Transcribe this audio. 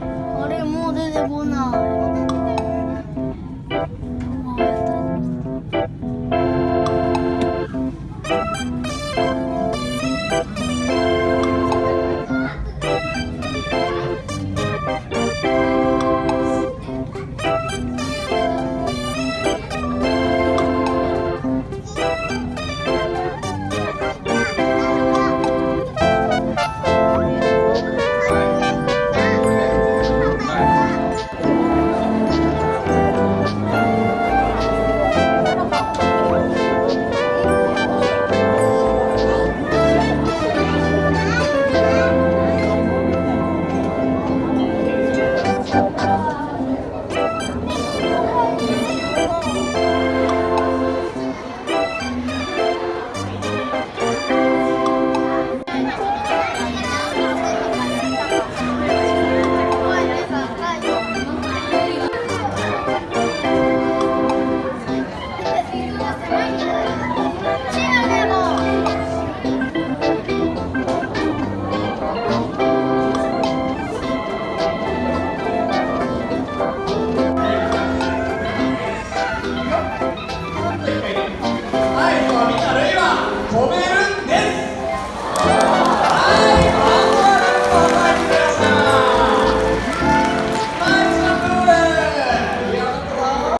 あれもう出てこない。Homem!